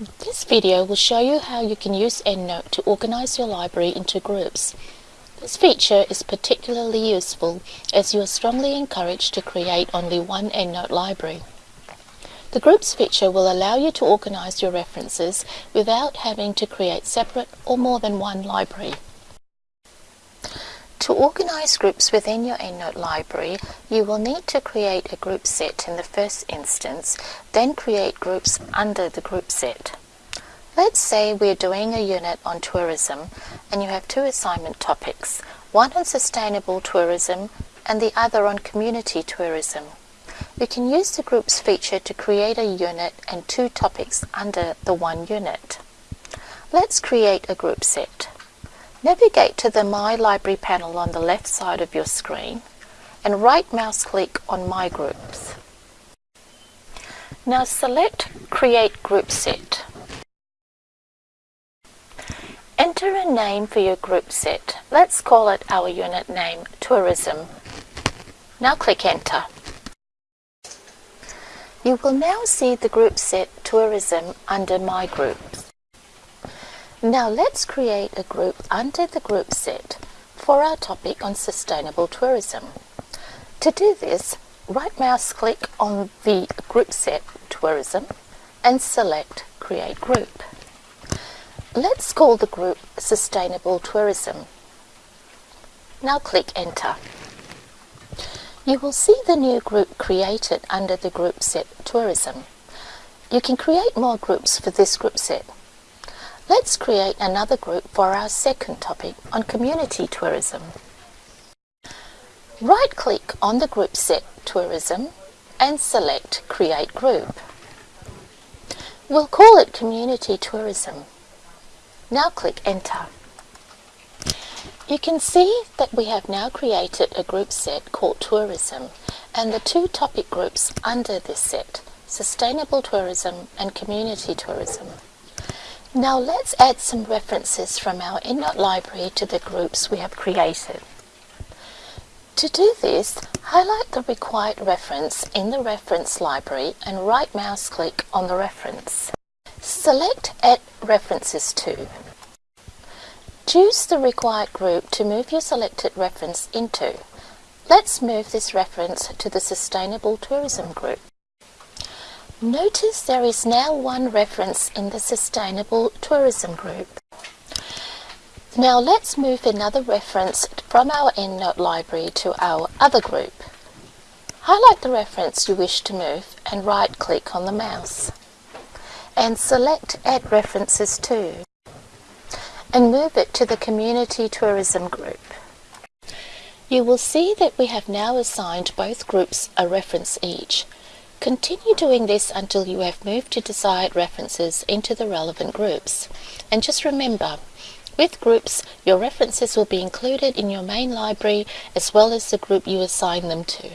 This video will show you how you can use EndNote to organize your library into groups. This feature is particularly useful as you are strongly encouraged to create only one EndNote library. The Groups feature will allow you to organize your references without having to create separate or more than one library. To organize groups within your EndNote library, you will need to create a group set in the first instance, then create groups under the group set. Let's say we're doing a unit on tourism and you have two assignment topics, one on sustainable tourism and the other on community tourism. We can use the groups feature to create a unit and two topics under the one unit. Let's create a group set. Navigate to the My Library panel on the left side of your screen and right mouse click on My Groups. Now select Create Group Set. Enter a name for your group set. Let's call it our unit name, Tourism. Now click Enter. You will now see the group set Tourism under My Groups. Now let's create a group under the group set for our topic on sustainable tourism. To do this, right mouse click on the group set tourism and select create group. Let's call the group sustainable tourism. Now click enter. You will see the new group created under the group set tourism. You can create more groups for this group set. Let's create another group for our second topic on community tourism. Right-click on the group set Tourism and select Create Group. We'll call it Community Tourism. Now click Enter. You can see that we have now created a group set called Tourism and the two topic groups under this set, Sustainable Tourism and Community Tourism. Now let's add some references from our EndNote library to the groups we have created. To do this, highlight the required reference in the reference library and right mouse click on the reference. Select Add References to. Choose the required group to move your selected reference into. Let's move this reference to the Sustainable Tourism group. Notice there is now one reference in the Sustainable Tourism group. Now let's move another reference from our EndNote library to our other group. Highlight the reference you wish to move and right-click on the mouse. And select Add References to and move it to the Community Tourism group. You will see that we have now assigned both groups a reference each. Continue doing this until you have moved to desired references into the relevant groups. And just remember, with groups, your references will be included in your main library as well as the group you assign them to.